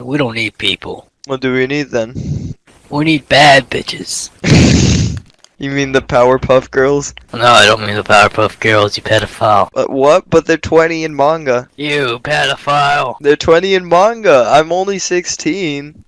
We don't need people. What do we need then? We need bad bitches. You mean the Powerpuff Girls? No, I don't mean the Powerpuff Girls, you pedophile. But what? But they're 20 in manga. You pedophile. They're 20 in manga. I'm only 16.